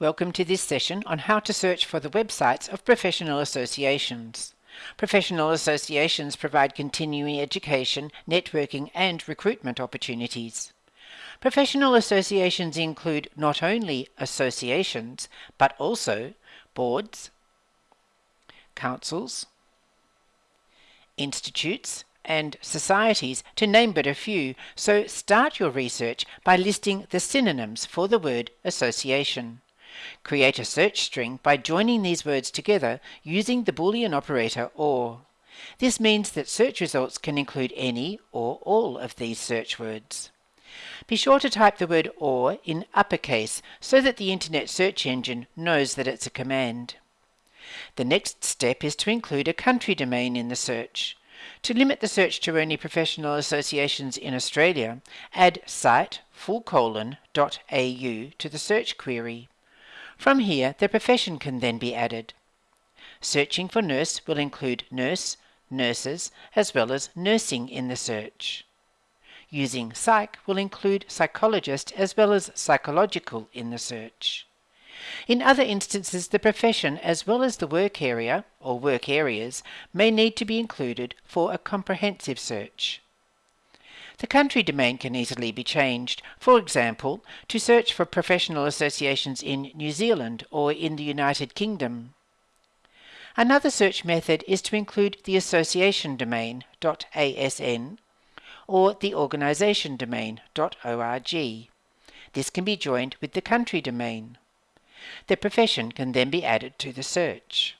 Welcome to this session on how to search for the websites of professional associations. Professional associations provide continuing education, networking and recruitment opportunities. Professional associations include not only associations, but also boards, councils, institutes, and societies, to name but a few, so start your research by listing the synonyms for the word association. Create a search string by joining these words together using the Boolean operator OR. This means that search results can include any or all of these search words. Be sure to type the word OR in uppercase so that the Internet search engine knows that it's a command. The next step is to include a country domain in the search. To limit the search to only professional associations in Australia, add site full colon dot au to the search query. From here, the profession can then be added. Searching for nurse will include nurse, nurses, as well as nursing in the search. Using psych will include psychologist as well as psychological in the search. In other instances, the profession as well as the work area or work areas may need to be included for a comprehensive search. The country domain can easily be changed, for example, to search for professional associations in New Zealand or in the United Kingdom. Another search method is to include the association domain .asn or the organisation domain .org. This can be joined with the country domain. The profession can then be added to the search.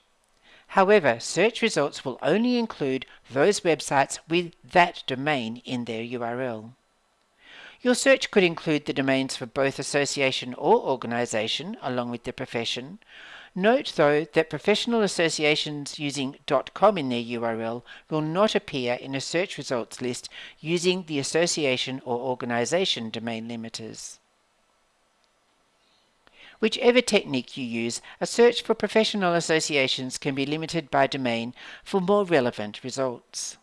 However, search results will only include those websites with that domain in their URL. Your search could include the domains for both association or organisation along with the profession. Note though that professional associations using .com in their URL will not appear in a search results list using the association or organisation domain limiters. Whichever technique you use, a search for professional associations can be limited by domain for more relevant results.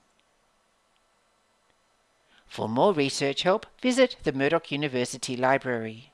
For more research help, visit the Murdoch University Library.